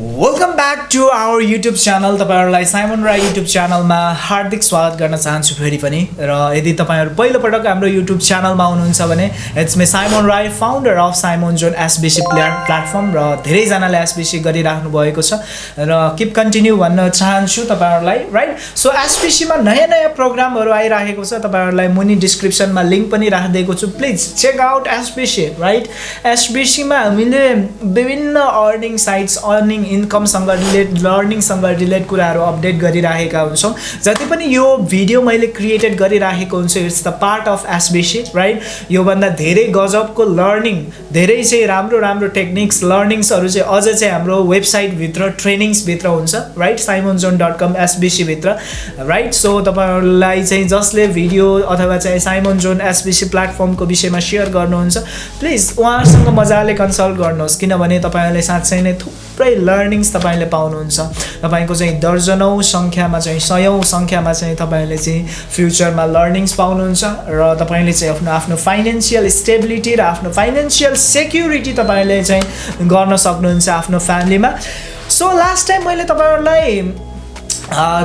Welcome back to our YouTube channel तपाईँहरूलाई Simon Rai YouTube च्यानलमा हार्दिक स्वागत गर्न चाहन्छु फेरि पनि। र यदि तपाईँहरू पहिलोपटक हाम्रो युट्युब च्यानलमा हुनुहुन्छ भने it's me Simon Rai founder of Simon zone SBC player platform र धेरैजनाले एसबिसी गरिराख्नु भएको छ। र किप कन्टिन्यू भन्न चाहन्छु तपाईँहरूलाई राइट सो एसबिसीमा नयाँ नयाँ प्रोग्रामहरू आइराखेको छ। तपाईँहरूलाई मुनि डिस्क्रिप्सनमा लिङ्क पनि राखिदिएको छु। Please check out SBC right एसबिसीमा हामीले विभिन्न अर्निङ साइट्स अर्निङ इन्कमसँग रिलेट लर्निङसँग रिलेट कुराहरू अपडेट गरिराखेका हुन्छौँ। जति पनि यो भिडियो मैले क्रिएटेड गरिराखेको हुन्छु it's the part of SBC right? योभन्दा धेरै गजबको लर्निङ धेरै चाहिँ राम्रो राम्रो टेक्निक्स लर्निङ्सहरू चाहिँ अझ चाहिँ हाम्रो वेबसाइटभित्र ट्रेनिङ्सभित्र हुन्छ right? Simon zone dot com एसबिसीभित्र right? So तपाईँहरूलाई चाहिँ जसले भिडियो अथवा चाहिँ साइमन जोन एसबिसी प्लेटफर्मको विषयमा सेयर गर्नुहुन्छ प्लिज उहाँहरूसँग मजाले कन्सल्ट गर्नुहोस् किनभने तपाईँहरूले साँच्चै नै थुप्रै लर्निङ्स तपाईँले पाउनुहुन्छ। तपाईँको चाहिँ दर्जनौँ सङ्ख्यामा चाहिँ सयौँ सङ्ख्यामा चाहिँ तपाईँले चाहिँ फ्युचरमा लर्निङ्स पाउनुहुन्छ र तपाईँले चाहिँ आफ्नो आफ्नो फाइनेन्सियल स्टेबिलिटी र आफ्नो फाइनेन्सियल सेक्युरिटी तपाईँले चाहिँ गर्न सक्नुहुन्छ आफ्नो फ्यामिलीमा सो लास्ट टाइम मैले तपाईँहरूलाई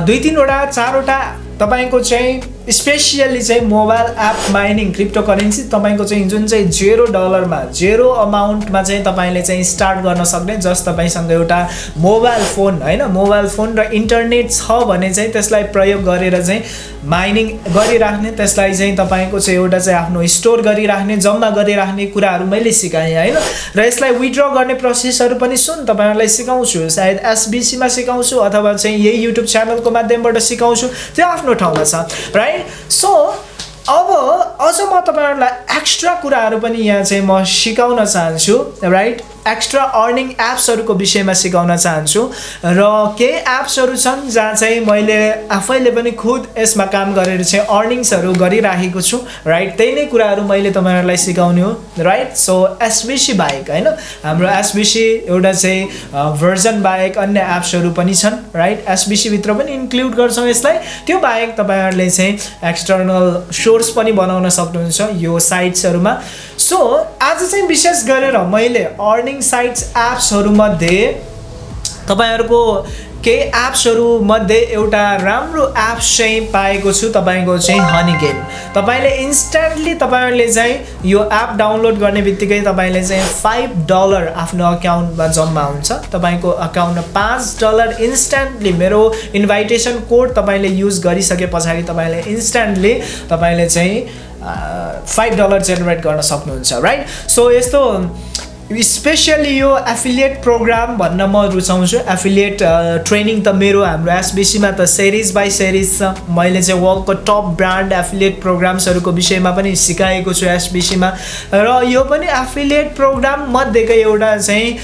दुई तिनवटा चारवटा तपाईँको चाहिँ स्पेसियल्ली चाहिँ mobile app mining crypto currency तपाईँको चाहिँ जुन चाहिँ जेरो डलरमा जेरो अमाउन्टमा चाहिँ तपाईँले चाहिँ स्टार्ट गर्न सक्ने जस तपाईँसँग एउटा मोबाइल फोन होइन? मोबाइल फोन र इन्टरनेट छ भने चाहिँ त्यसलाई प्रयोग गरेर चाहिँ माइनिङ गरिराख्ने त्यसलाई चाहिँ तपाईँको चाहिँ एउटा चाहिँ आफ्नो स्टोर गरिराख्ने जम्मा गरिराख्ने कुराहरू मैले सिकाएँ होइन? र यसलाई विड्र गर्ने प्रोसेसहरू पनि सुन तपाईँहरूलाई सिकाउँछु। सायद एसबिसीमा सिकाउँछु अथवा चाहिँ यही युट्युब च्यानलको माध्यमबाट सिकाउँछु। त्यो आफ्नो ठाउँमा छ। राइट सो अब अझ म तपाईँहरूलाई एक्स्ट्रा कुराहरू पनि यहाँ चाहिँ म सिकाउन चाहन्छु राइट एक्स्ट्रा अर्निङ एप्सहरूको विषयमा सिकाउन चाहन्छु। र केही एप्सहरू छन् जहाँ चाहिँ मैले आफैले पनि खुद यसमा काम गरेर चाहिँ अर्निङ्सहरू गरिराखेको छु। राइट त्यही नै कुराहरू मैले तपाईँहरूलाई सिकाउने हो। राइट सो एसबिसी बाहेक होइन? हाम्रो एसबिसी एउटा चाहिँ भर्जन बाहेक अन्य एप्सहरू पनि छन्। राइट एसबिसीभित्र पनि इन्क्लुड गर्छौँ यसलाई। त्यो बाहेक तपाईँहरूले चाहिँ एक्सटर्नल सोर्स पनि बनाउन सक्नुहुन्छ यो साइट्सहरूमा सो आज चाहिँ विशेष गरेर मैले अर्निङ साइट्स एप्सहरूमध्ये तपाईँहरूको केही एप्सहरूमध्ये एउटा राम्रो एप्स चाहिँ पाएको छु तपाईँको चाहिँ हनी गेम तपाईँले इन्स्ट्यान्टली तपाईँहरूले चाहिँ यो एप डाउनलोड गर्ने बित्तिकै तपाईँले चाहिँ फाइभ डलर आफ्नो अकाउन्टमा जम्मा हुन्छ। तपाईँको अकाउन्टमा पाँच डलर इन्स्ट्यान्टली मेरो इन्भाइटेसन कोड तपाईँले युज गरिसके पछाडि तपाईँले इन्स्ट्यान्टली तपाईँले चाहिँ फाइभ डलर जेनेरेट गर्न सक्नुहुन्छ राइट सो यस्तो स्पेसली यो एफिलिएट प्रोग्राम भन्न म रुचाउँछु। एफिलिएट ट्रेनिङ त मेरो हाम्रो एसबिसीमा त सिरिज बाई सिरिज छ। मैले चाहिँ वर्ल्डको टप ब्रान्ड एफिलिएट प्रोग्राम्सहरूको विषयमा पनि सिकाएको छु एसबिसीमा र यो पनि एफिलिएट प्रोग्राम मध्येकै एउटा चाहिँ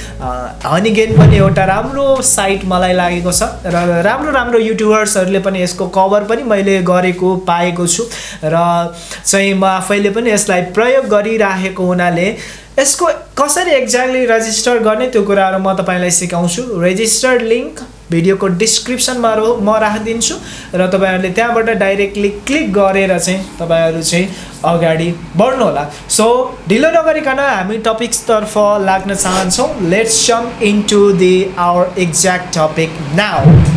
हनिगेन पनि एउटा राम्रो साइट मलाई लागेको छ। र राम्रो राम्रो युट्युबर्सहरूले पनि यसको कभर पनि मैले गरेको पाएको छु। र चाहिँ म आफैले पनि यसलाई प्रयोग गरिराखेको हुनाले यसको कसरी एक्ज्याक्टली रजिस्टर गर्ने त्यो कुराहरू म तपाईँलाई सिकाउँछु। रेजिस्टर्ड लिङ्क भिडियोको डिस्क्रिप्सनमा म राखिदिन्छु र तपाईँहरूले त्यहाँबाट डाइरेक्टली क्लिक गरेर चाहिँ तपाईँहरू चाहिँ अगाडि बढ्नु होला सो ढिलो नगरिकन हामी टपिक्सतर्फ लाग्न चाहन्छौँ। Let's some in to the our exact topic now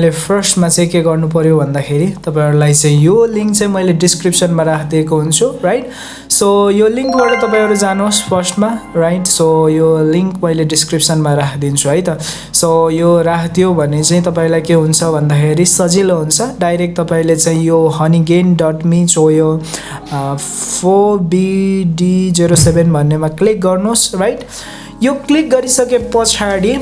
मैले फर्स्टमा चाहिँ के गर्नु पऱ्यो भन्दाखेरि तपाईँहरूलाई चाहिँ यो लिङ्क चाहिँ मैले डिस्क्रिप्सनमा राखिदिएको हुन्छु राइट सो यो लिङ्कबाट तपाईँहरू जानुहोस् फर्स्टमा राइट सो यो लिङ्क मैले डिस्क्रिप्सनमा राखिदिन्छु है त। सो यो राखिदियो भने चाहिँ तपाईँलाई के हुन्छ भन्दाखेरि सजिलो हुन्छ। डाइरेक्ट तपाईँले चाहिँ यो हनिगेन डट मी सो यो four B D zero seven भन्नेमा क्लिक गर्नुहोस् राइट यो क्लिक गरिसके पछाडि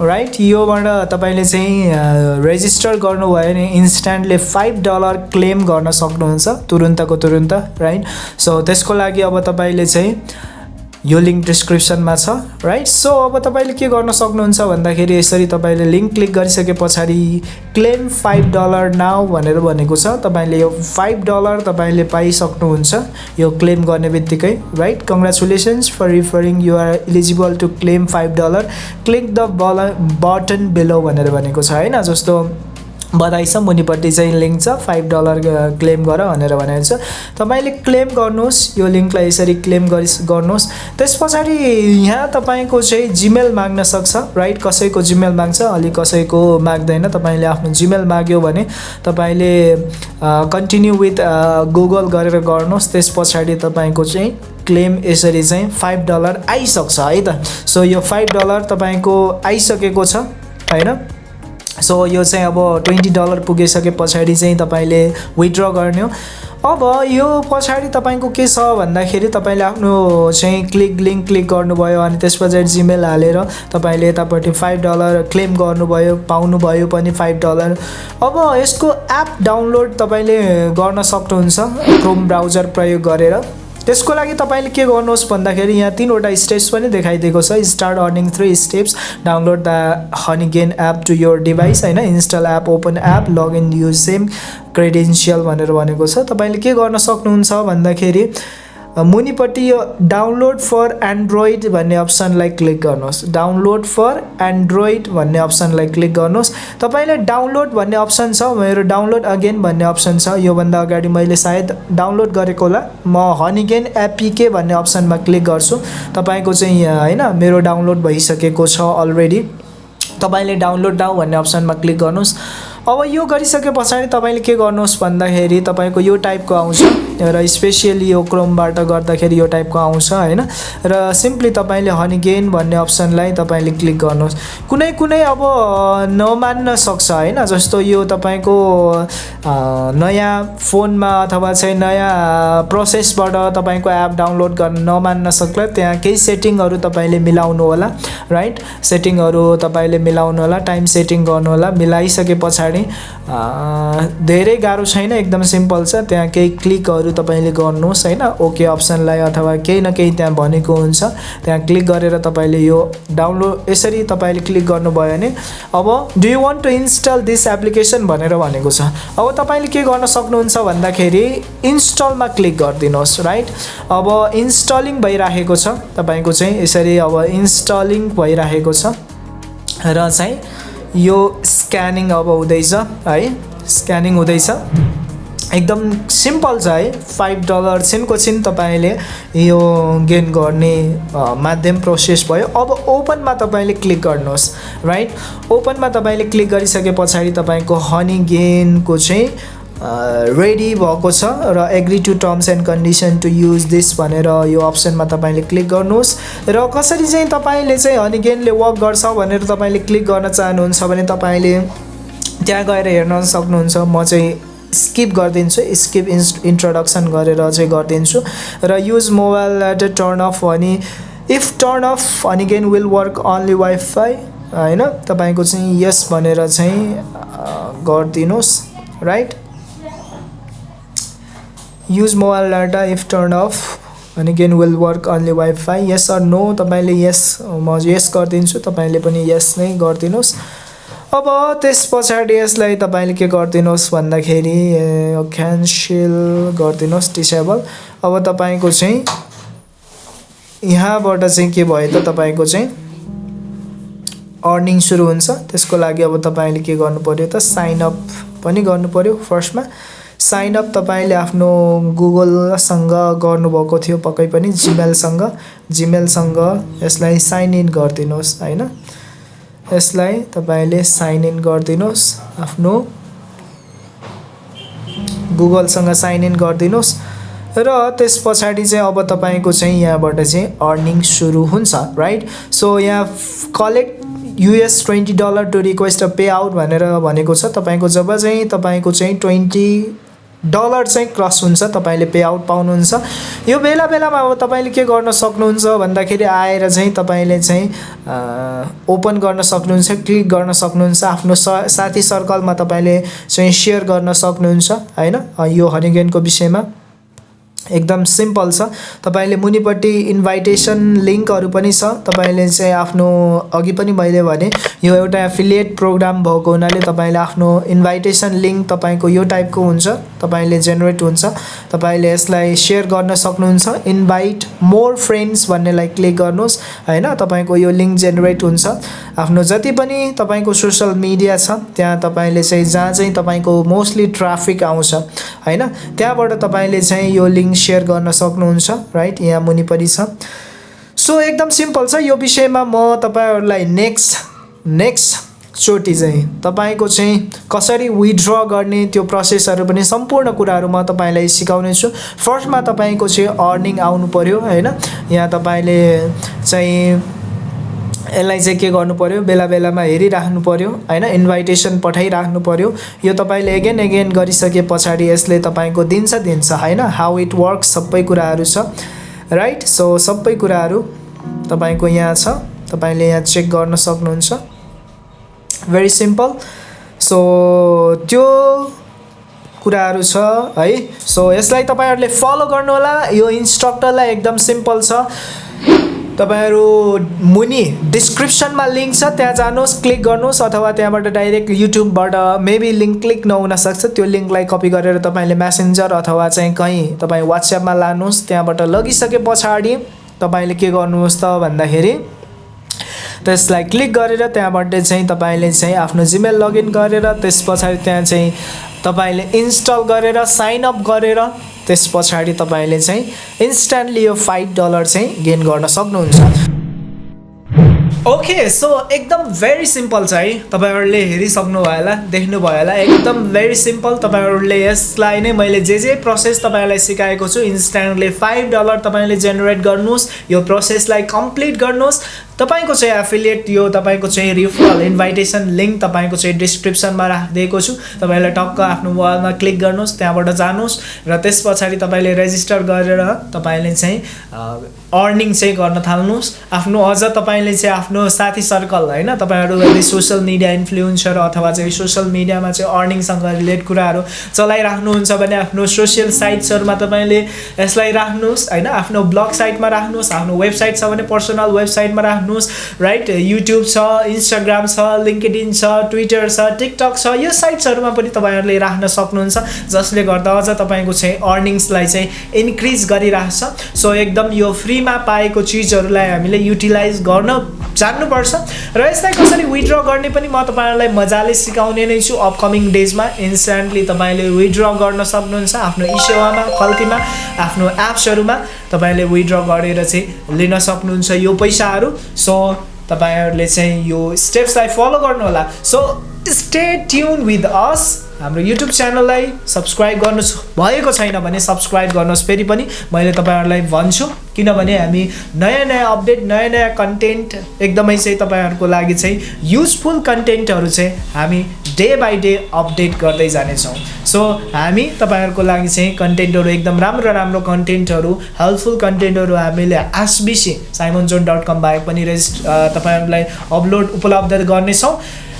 राइट योबाट तपाईँले चाहिँ रेजिस्टर गर्नुभयो भने इन्स्ट्यान्टली फाइभ डलर क्लेम गर्न सक्नुहुन्छ तुरुन्तको तुरुन्त राइट सो त्यसको लागि अब तपाईँले चाहिँ यो लिङ्क डिस्क्रिप्सनमा छ राइट सो अब तपाईँले के गर्न सक्नुहुन्छ भन्दाखेरि यसरी तपाईँले लिङ्क क्लिक गरिसके पछाडि क्लेम फाइभ डलर नाउ भनेर भनेको छ। तपाईँले यो फाइभ डलर तपाईँले पाइसक्नुहुन्छ यो क्लेम गर्ने बित्तिकै right congratulations for referring you are eligible to claim five dollar click the ball button below भनेर भनेको छ होइन? जस्तो बधाई छ मुनिपट्टि चाहिँ लिङ्क छ फाइभ डलर क्लेम गर भनेर भनेको छ। तपाईँले क्लेम गर्नुहोस् यो लिङ्कलाई यसरी क्लेम गरि गर्नुहोस्। त्यस पछाडि यहाँ तपाईँको चाहिँ जिमेल माग्न सक्छ राइट कसैको जिमेल माग्छ अलि कसैको माग्दैन। तपाईँले आफ्नो जिमेल माग्यो भने तपाईँले कन्टिन्यू विथ गुगल गरेर गर्नुहोस्। त्यस पछाडि तपाईँको चाहिँ क्लेम यसरी चाहिँ फाइभ डलर आइसक्छ है त? सो यो फाइभ डलर तपाईँको आइसकेको छ होइन? सो यो चाहिँ अब ट्वेन्टी डलर पुगिसके पछाडि चाहिँ तपाईँले विथड्र गर्ने। हो अब यो पछाडि तपाईँको के छ भन्दाखेरि तपाईँले आफ्नो चाहिँ क्लिक लिङ्क क्लिक गर्नुभयो अनि त्यस पछाडि जिमेल हालेर तपाईँले यतापट्टि फाइभ डलर क्लेम गर्नुभयो पाउनुभयो पनि फाइभ डलर अब यसको एप डाउनलोड तपाईँले गर्न सक्नुहुन्छ क्रोम ब्राउजर प्रयोग गरेर। त्यसको लागि तपाईँले के गर्नुहोस् भन्दाखेरि यहाँ तिनवटा स्टेप्स पनि देखाइदिएको छ। Start earning three steps download the honey gain app to your device होइन? Install app open app login use same credential भनेर भनेको छ। तपाईँले के गर्न सक्नुहुन्छ भन्दाखेरि मुनिपट्टि यो डाउनलोड फर एन्ड्रोइड भन्ने अप्सनलाई क्लिक गर्नुहोस्। डाउनलोड फर एन्ड्रोइड भन्ने अप्सनलाई क्लिक गर्नुहोस्। तपाईँले डाउनलोड भन्ने अप्सन छ मेरो डाउनलोड अगेन भन्ने अप्सन छ। योभन्दा अगाडि मैले सायद डाउनलोड गरेको होला। म हनिगेन एपिके भन्ने अप्सनमा क्लिक गर्छु। तपाईँको चाहिँ होइन मेरो डाउनलोड भइसकेको छ अलरेडी तपाईँले डाउनलोड नाउ भन्ने अप्सनमा क्लिक गर्नुहोस्। अब यो गरिसके पछाडि तपाईँले के गर्नुहोस् भन्दाखेरि तपाईँको यो टाइपको आउँछ र स्पेसियली यो क्रोमबाट गर्दाखेरि यो टाइपको आउँछ होइन? र सिम्पली तपाईँले हनी गेन भन्ने अप्सनलाई तपाईँले क्लिक गर्नुहोस्। कुनै कुनै अब नमान्न सक्छ होइन? जस्तो यो तपाईँको नयाँ फोनमा अथवा चाहिँ नयाँ प्रोसेसबाट तपाईँको एप डाउनलोड गर्न नमान्न सक्ला त्यहाँ केही सेटिङहरू तपाईँले मिलाउनु होला राइट सेटिङहरू तपाईँले मिलाउनु होला टाइम सेटिङ गर्नु होला मिलाइसके पछाडि पनि धेरै गाह्रो छैन एकदम सिम्पल छ। त्यहाँ केही क्लिकहरू तपाईँले गर्नुहोस् होइन? ओके अप्सनलाई अथवा केही न केही त्यहाँ भनेको हुन्छ। त्यहाँ क्लिक गरेर तपाईँले यो डाउनलोड यसरी तपाईँले क्लिक गर्नुभयो भने अब do you want to install this application भनेर भनेको छ। अब तपाईँले के गर्न सक्नुहुन्छ भन्दाखेरि इन्स्टलमा क्लिक गरिदिनुहोस् राइट अब इन्स्टलिङ भइराखेको छ। तपाईँको चाहिँ यसरी अब इन्स्टलिङ भइराखेको छ। र चाहिँ यो स्क्यानिङ अब हुँदैछ है? स्क्यानिङ हुँदैछ। एकदम सिम्पल छ है? फाइभ डलर छिनको छिन तपाईँले यो गेन गर्ने माध्यम प्रोसेस भयो। अब ओपनमा तपाईँले क्लिक गर्नुहोस् राइट? ओपनमा तपाईँले क्लिक गरिसके पछाडि तपाईँको हनी गेनको चाहिँ रेडी भएको छ र agree to terms and condition to use this भनेर यो अप्सनमा तपाईँले क्लिक गर्नुहोस्। र कसरी चाहिँ तपाईँले चाहिँ हनिगेनले वर्क गर्छ भनेर तपाईँले क्लिक गर्न चाहनुहुन्छ भने तपाईँले त्यहाँ गएर हेर्न सक्नुहुन्छ। म चाहिँ स्किप गरिदिन्छु स्किप इन्स इन्ट्रोडक्सन गरेर चाहिँ गरिदिन्छु। र use mobile data turn off भने if turn off Honeygain will work only WiFi होइन? तपाईँको चाहिँ यस भनेर चाहिँ गरिदिनुहोस् right use mobile data if turn off अनि gain will work only WiFi yes or no तपाईँले यस म यस गरिदिन्छु। तपाईँले पनि यस नै गरिदिनुहोस्। अब त्यस पछाडि यसलाई तपाईँले के गरिदिनुहोस् भन्दाखेरि क्यान्सेल गरिदिनुहोस् डिसेबल अब तपाईँको चाहिँ यहाँबाट चाहिँ के भयो त तपाईँको चाहिँ अर्निङ सुरु हुन्छ। त्यसको लागि अब तपाईँले के गर्नु पऱ्यो त साइनअप पनि गर्नु पऱ्यो फर्स्टमा। साइनअप तपाईँले आफ्नो गुगलसँग गर्नुभएको थियो पक्कै पनि जिमेलसँग जिमेलसँग यसलाई साइन इन गरिदिनुहोस् होइन? यसलाई तपाईँले साइन इन गरिदिनुहोस् आफ्नो गुगलसँग साइन इन गरिदिनुहोस्। र त्यस पछाडि चाहिँ अब तपाईँको चाहिँ यहाँबाट चाहिँ अर्निङ सुरु हुन्छ राइट सो यहाँ collect US twenty dollar to request a pay out भनेर भनेको छ। तपाईँको जब चाहिँ तपाईँको चाहिँ ट्वेन्टी डलर चाहिँ क्रस हुन्छ तपाईँले पे आउट पाउनुहुन्छ। यो बेला बेलामा अब तपाईँले के गर्न सक्नुहुन्छ भन्दाखेरि आएर चाहिँ तपाईँले चाहिँ ओपन गर्न सक्नुहुन्छ क्लिक गर्न सक्नुहुन्छ आफ्नो स साथी सर्कलमा तपाईँले चाहिँ सेयर गर्न सक्नुहुन्छ होइन? यो हरिगेनको विषयमा। एकदम सिम्पल छ। तपाईँले मुनिपट्टि इन्भाइटेसन लिङ्कहरू पनि छ। तपाईँले चाहिँ आफ्नो अघि पनि मैले भने यो एउटा एफिलिएट प्रोग्राम भएको हुनाले तपाईँले आफ्नो इन्भाइटेसन लिङ्क तपाईँको यो टाइपको हुन्छ। तपाईँले जेनेरेट हुन्छ। तपाईँले यसलाई सेयर गर्न सक्नुहुन्छ। इन्भाइट मोर फ्रेन्ड्स भन्नेलाई क्लिक गर्नुहोस्। होइन तपाईँको यो लिङ्क जेनेरेट हुन्छ। आफ्नो जति पनि तपाईँको सोसियल मिडिया छ त्यहाँ तपाईँले चाहिँ जहाँ चाहिँ तपाईँको मोस्टली ट्राफिक आउँछ होइन? त्यहाँबाट तपाईँले चाहिँ यो लिङ्क सेयर गर्न सक्नुहुन्छ राइट? यहाँ मुनि पनि छ। सो एकदम सिम्पल छ यो विषयमा म तपाईँहरूलाई नेक्स्ट नेक्स्ट चोटि चाहिँ तपाईँको चाहिँ कसरी विथड्र गर्ने त्यो प्रोसेसहरू पनि सम्पूर्ण कुराहरू म तपाईँलाई सिकाउनेछु फर्स्टमा तपाईँको चाहिँ अर्निङ आउनु पऱ्यो होइन? यहाँ तपाईँले चाहिँ यसलाई चाहिँ के गर्नु पऱ्यो बेला बेलामा हेरिराख्नु पऱ्यो होइन? इन्भाइटेसन पठाइराख्नु पऱ्यो यो तपाईँले एगेन एगेन गरिसके पछाडि यसले तपाईँको दिन्छ दिन्छ होइन? हाउ इट वर्क सबै कुराहरू छ राइट सो सबै कुराहरू तपाईँको यहाँ छ। तपाईँले यहाँ चेक गर्न सक्नुहुन्छ। भेरी सिम्पल सो त्यो कुराहरू छ है? सो यसलाई तपाईँहरूले फलो गर्नुहोला। यो इन्स्ट्रक्टरलाई एकदम सिम्पल छ। तपाईँहरू मुनि डिस्क्रिप्सनमा लिङ्क छ त्यहाँ जानुहोस् क्लिक गर्नुहोस् अथवा त्यहाँबाट डाइरेक्ट युट्युबबाट मेबी लिङ्क क्लिक नहुनसक्छ त्यो लिङ्कलाई कपी गरेर तपाईँले म्यासेन्जर अथवा चाहिँ कहीँ तपाईँ वाट्सएपमा लानुहोस् त्यहाँबाट लगिसके पछाडि तपाईँले के गर्नुहोस् त भन्दाखेरि त्यसलाई क्लिक गरेर त्यहाँबाट चाहिँ तपाईँले चाहिँ आफ्नो जिमेल लगइन गरेर त्यस पछाडि त्यहाँ चाहिँ तपाईँले इन्स्टल गरेर साइन अप गरेर त्यस पछाडि तपाईँले चाहिँ इन्स्ट्यान्टली यो फाइभ डलर चाहिँ गेन गर्न सक्नुहुन्छ। ओके सो एकदम भेरी सिम्पल छ है। तपाईँहरूले हेरिसक्नु भयो होला देख्नुभयो होला। एकदम भेरी सिम्पल तपाईँहरूले यसलाई नै मैले जे जे प्रोसेस तपाईँहरूलाई सिकाएको छु इन्स्ट्यान्टली फाइभ डलर तपाईँले जेनेरेट गर्नुहोस्। यो प्रोसेसलाई कम्प्लिट गर्नुहोस्। तपाईँको चाहिँ एफिलिएट यो तपाईँको चाहिँ रिफरल इन्भाइटेसन लिङ्क तपाईँको चाहिँ डिस्क्रिप्सनमा राखिदिएको छु। तपाईँलाई टक्क आफ्नो मोबाइलमा क्लिक गर्नुहोस् त्यहाँबाट जानुहोस् र त्यस पछाडि तपाईँले रेजिस्टर गरेर तपाईँले चाहिँ अर्निङ चाहिँ गर्न थाल्नुहोस्। आफ्नो अझ तपाईँले चाहिँ आफ्नो साथी सर्कल होइन? तपाईँहरू यदि सोसियल मिडिया इन्फ्लुएन्सर अथवा चाहिँ सोसियल मिडियामा चाहिँ अर्निङसँग रिलेट कुराहरू चलाइराख्नुहुन्छ भने आफ्नो सोसियल साइट्सहरूमा तपाईँले यसलाई राख्नुहोस् होइन? आफ्नो ब्लग साइटमा राख्नुहोस् आफ्नो वेबसाइट छ भने पर्सनल वेबसाइटमा राख्नुहोस्। राइट युट्युब छ इन्स्टाग्राम छ लिङ्कडिन छ ट्विटर छ टिकटक छ यो साइट्सहरूमा पनि तपाईँहरूले राख्न सक्नुहुन्छ जसले गर्दा अझ तपाईँको चाहिँ अर्निङ्सलाई चाहिँ इन्क्रिज गरिरहेछ सो एकदम यो फ्रीमा पाएको चिजहरूलाई हामीले युटिलाइज गर्न जान्नुपर्छ। र यसलाई कसरी विथड्र गर्ने पनि म तपाईँहरूलाई मजाले सिकाउने नै छु। अपकमिङ डेजमा इन्स्ट्यान्टली तपाईँले विथड्र गर्न सक्नुहुन्छ आफ्नो ई सेवामा खल्तीमा आफ्नो एप्सहरूमा तपाईँले विथड्र गरेर चाहिँ लिन सक्नुहुन्छ यो पैसाहरू। सो तपाईँहरूले चाहिँ यो स्टेप्सलाई फलो गर्नुहोला so stay tune with us हाम्रो युट्युब च्यानललाई सब्सक्राइब गर्नु भएको छैन भने सब्सक्राइब गर्नुहोस्। फेरि पनि मैले तपाईँहरूलाई भन्छु किनभने हामी नयाँ नयाँ अपडेट नयाँ नयाँ कन्टेन्ट एकदमै चाहिँ तपाईँहरूको लागि चाहिँ युजफुल कन्टेन्टहरू चाहिँ हामी डे बाई डे अपडेट गर्दै जानेछौँ। सो हामी तपाईँहरूको लागि चाहिँ कन्टेन्टहरू एकदम राम्रो राम्रो कन्टेन्टहरू हेल्पफुल कन्टेन्टहरू हामीले एसबिसी जोन डट कम बाहेक पनि रेजिस्ट तपाईँहरूलाई अपलोड उपलब्ध गर्नेछौँ।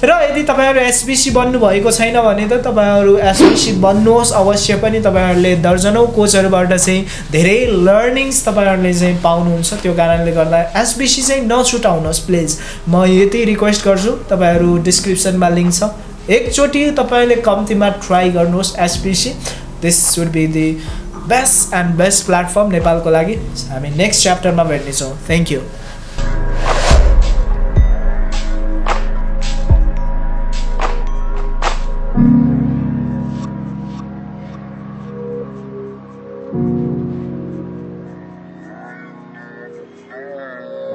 र यदि तपाईँहरू एसबिसी बन्नुभएको छैन भने त तपाईँहरू एसबिसी बन्नुहोस् अवश्य पनि तपाईँहरूले दर्जनौँ कोचहरूबाट चाहिँ धेरै लर्निङ्स तपाईँहरूले चाहिँ पाउनुहुन्छ। त्यो कारणले गर्दा एसबिसी चाहिँ नछुटाउनुहोस् प्लिज म यति रिक्वेस्ट गर्छु तपाईँहरू डिस्क्रिप्सनमा लिङ्क छ। एकचोटि तपाईँले कम्तीमा ट्राई गर्नुहोस् SBC this would be the best and best platform नेपालको लागि। हामी नेक्स्ट च्याप्टरमा भेट्नेछौँ। Thank you